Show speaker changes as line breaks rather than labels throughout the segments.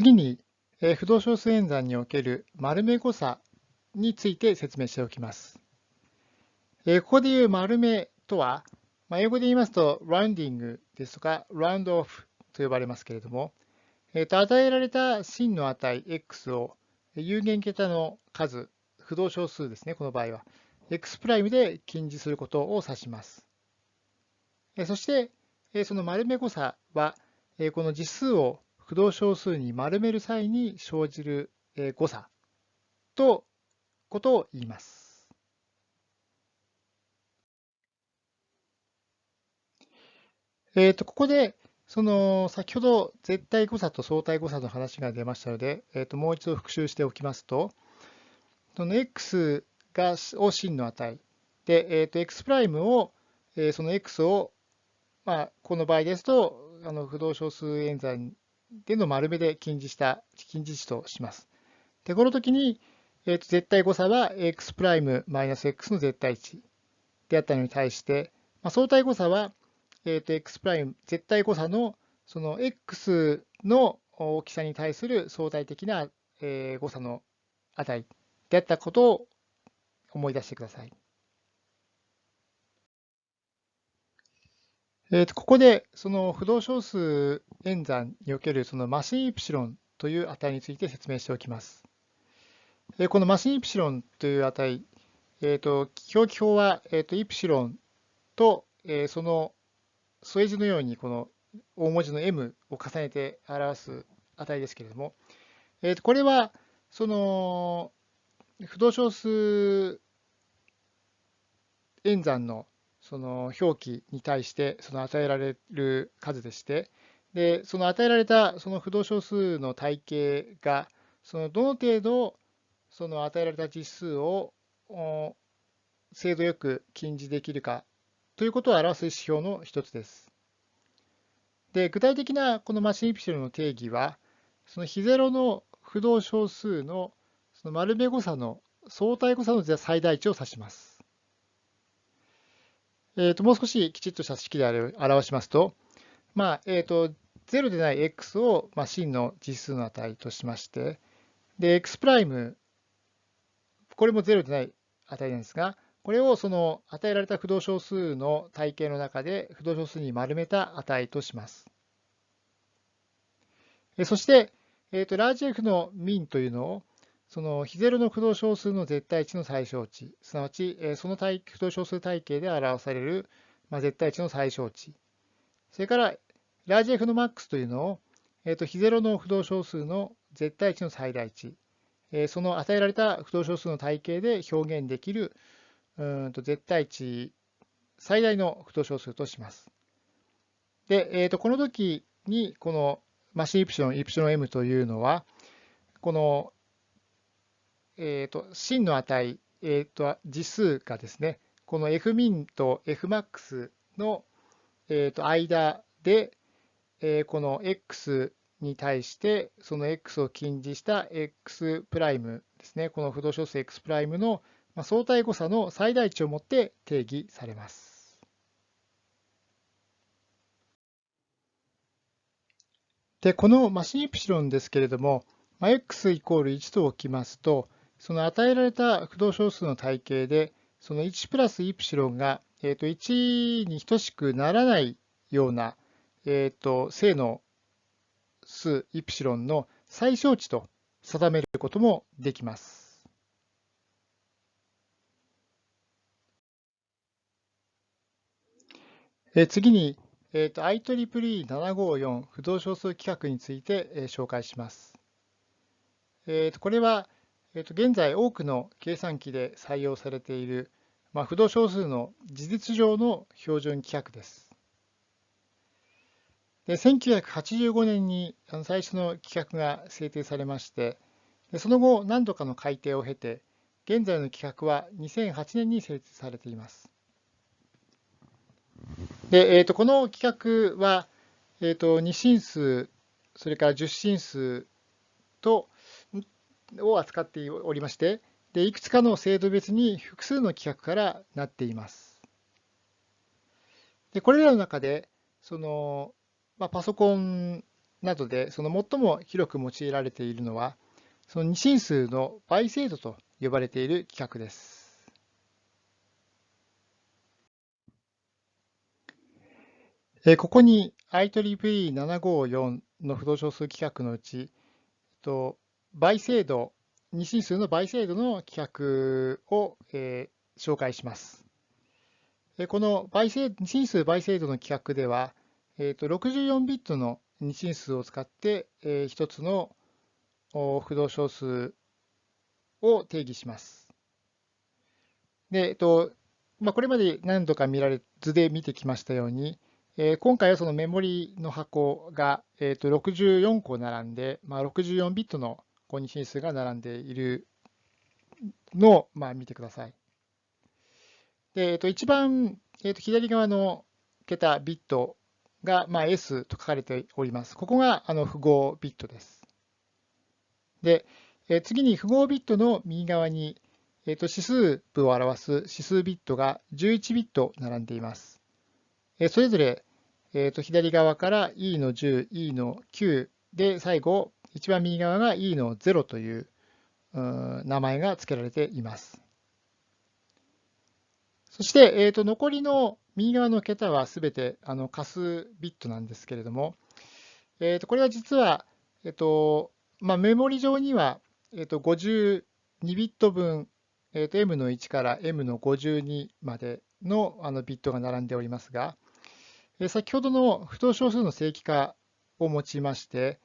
次に、不動小数演算における丸目誤差について説明しておきます。えここでいう丸目とはま、英語で言いますと、ラウンディングですとか、ラウンドオフと呼ばれますけれども、えー、と与えられた真の値 x を有限桁の数、不動小数ですね、この場合は、x' で近似することを指します。そして、その丸め誤差は、この実数を不動小数に丸める際に生じる誤差とことを言います。えー、とここでその先ほど絶対誤差と相対誤差の話が出ましたので、えー、ともう一度復習しておきますと、その x がを真の値で、えー、と x' を、えー、その x を、まあ、この場合ですとあの不動小数演算での丸目で近似した近似値とします。でこの時に、えー、と絶対誤差は x' マイナス x の絶対値であったのに対して、まあ、相対誤差はえー、と x' 絶対誤差のその x の大きさに対する相対的な、えー、誤差の値であったことを思い出してください。えー、とここでその不動小数演算におけるそのマシンイプシロンという値について説明しておきます。えー、このマシンイプシロンという値、えー、と表記法は、えー、とイプシロンと、え、その添え字のようにこの大文字の m を重ねて表す値ですけれども、えー、とこれはその不動小数演算のその表記に対してその与えられる数でして、でその与えられたその不動小数の体系がそのどの程度その与えられた実数を精度よく近似できるかということを表す指標の一つです。で具体的なこのマシンイプシロンの定義は、その非ゼロの不動小数のその丸目誤差の相対誤差の最大値を指します。えー、ともう少しきちっとした式で表しますと、まあえー、と0でない x を、まあ、真の実数の値としまして、で、x' これも0でない値なんですが、これをその与えられた不動小数の体系の中で不動小数に丸めた値とします。そして、えー、とラージ F のミンというのをその非ゼロの不動小数の絶対値の最小値、すなわちその不動小数体系で表される絶対値の最小値、それからラージ F のマックスというのを、えー、と非ゼロの不動小数の絶対値の最大値、えその与えられた不動小数の体系で表現できるうんと絶対値最大の不等小数とします。で、えー、とこの時にこのマシンイプシロン、イプシロン m というのは、この、えー、と真の値、えー、と実数がですね、この fmin と fmax の、えー、と間で、えー、この x に対してその x を近似した x' プライムですね、この不動小数 x' のまあ、相対誤差の最大値をもって定義されます。で、このマシンイプシロンですけれども、まあ、x イコール1と置きますと、その与えられた不動小数の体系で、その1プラスイプシロンが、えー、と1に等しくならないような、えー、と正の数イプシロンの最小値と定めることもできます。え次に、えーと、IEEE754 不動小数規格について、え紹介します。えーと、これは、えーと、現在多くの計算機で採用されている、まあ、不動小数の事実上の標準規格です。で1985年に最初の規格が制定されまして、でその後何度かの改定を経て、現在の規格は2008年に設置されています。で、えー、とこの企画は、えー、と2進数、それから10進数とを扱っておりまして、でいくつかの制度別に複数の規格からなっています。でこれらの中で、そのまあ、パソコンなどでその最も広く用いられているのは、その二進数の倍精度と呼ばれている規格です。ここに IEEE754 の不動小数規格のうち、倍精度、二進数の倍精度の規格を、えー、紹介します。この倍精二進数倍精度の規格では、えー、と64ビットの二進数を使って、えー、一つの不動小数を定義します。で、えっとまあ、これまで何度か見られ図で見てきましたように、えー、今回はそのメモリの箱が、えー、と64個並んで、まあ、64ビットの二進数が並んでいるのを、まあ、見てください。で、えー、と一番、えー、と左側の桁、ビットが、まあ、S と書かれております。ここがあの符号ビットです。で、えー、次に符号ビットの右側に、えー、と指数部を表す指数ビットが11ビット並んでいます。えー、それぞれえー、と左側から E の10、E の9で、最後、一番右側が E の0という名前が付けられています。そして、えー、と残りの右側の桁はすべてあの仮数ビットなんですけれども、えー、とこれは実は、えーとまあ、メモリ上には、えー、と52ビット分、えー、と M の1から M の52までのあのビットが並んでおりますが、え先ほどの不等小数の正規化を用いまして、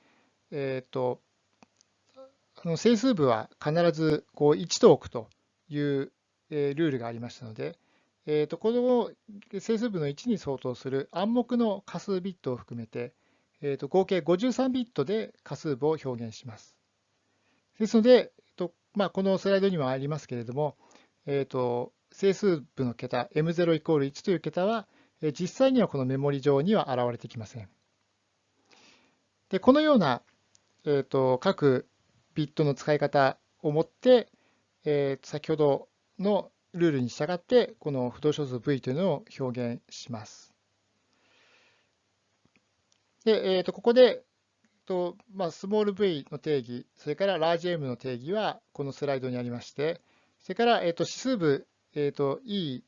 えーと、あの整数部は必ずこう1と置くという、えー、ルールがありましたので、えーと、この整数部の1に相当する暗黙の仮数ビットを含めて、えーと、合計53ビットで仮数部を表現します。ですので、えーとまあ、このスライドにもありますけれども、えー、と整数部の桁 M0 イコール1という桁は実際にはこのメモリ上には現れてきません。でこのような、えーと、各ビットの使い方をもって、えー、先ほどのルールに従って、この不動小数 v というのを表現します。で、えー、とここで、とまあ、スモール v の定義、それからラージ m の定義はこのスライドにありまして、それから、えー、と指数部、えー、と e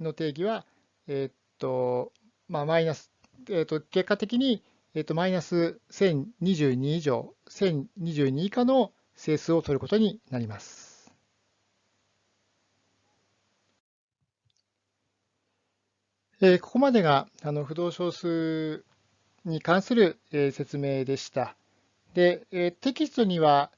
の定義は、えー、と、まあ、マイナス、えっ、ー、と、結果的に、えっ、と、マイナス1022以上、1022以下の整数を取ることになります。えー、ここまでがあの不動小数に関する、えー、説明でした。で、えー、テキストには、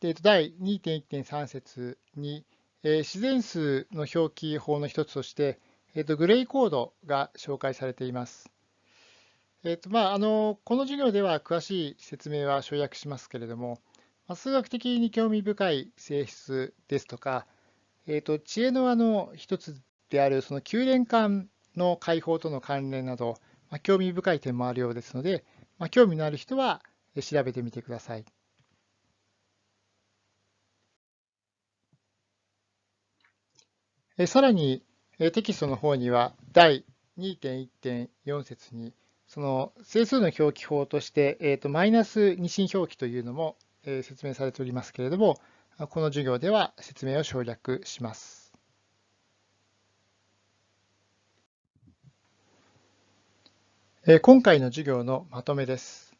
えー、と第2.1.3節に、えー、自然数の表記法の一つとして、えーと、グレイコードが紹介されています。えーとまあ、あのこの授業では詳しい説明は省略しますけれども、まあ、数学的に興味深い性質ですとか、えーと、知恵の輪の一つであるその九連環の解放との関連など、まあ、興味深い点もあるようですので、まあ、興味のある人は調べてみてください。えさらに、テキストの方には第2.1.4節にその整数の表記法として、えーと、マイナス二進表記というのも、えー、説明されておりますけれども、この授業では説明を省略します。えー、今回の授業のまとめです。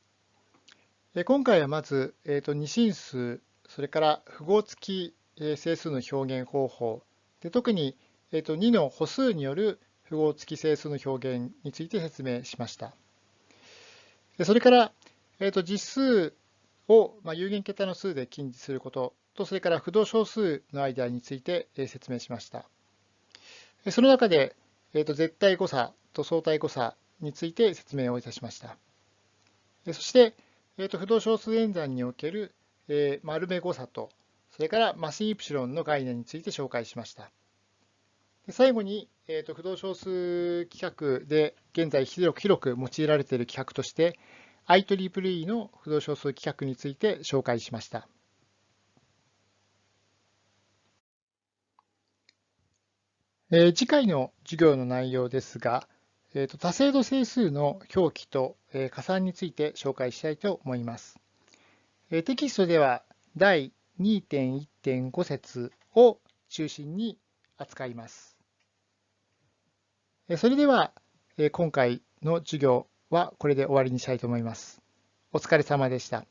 えー、今回はまず、えーと、二進数、それから符号付き整数の表現方法で特にえー、と2の歩数による符号付き整数の表現について説明しました。でそれから、えー、と実数を、まあ、有限桁の数で近似することと、それから不動小数の間についてえ説明しました。その中で、えー、と絶対誤差と相対誤差について説明をいたしました。そして、えー、と不動小数演算における、えー、丸目誤差と、それからマスイプシロンの概念について紹介しました。最後に、えーと、不動小数規格で現在広く広く用いられている規格として IEEE の不動小数規格について紹介しました。えー、次回の授業の内容ですが、えーと、多精度整数の表記と、えー、加算について紹介したいと思います。えー、テキストでは第2.1.5節を中心に扱います。それでは、今回の授業はこれで終わりにしたいと思います。お疲れ様でした。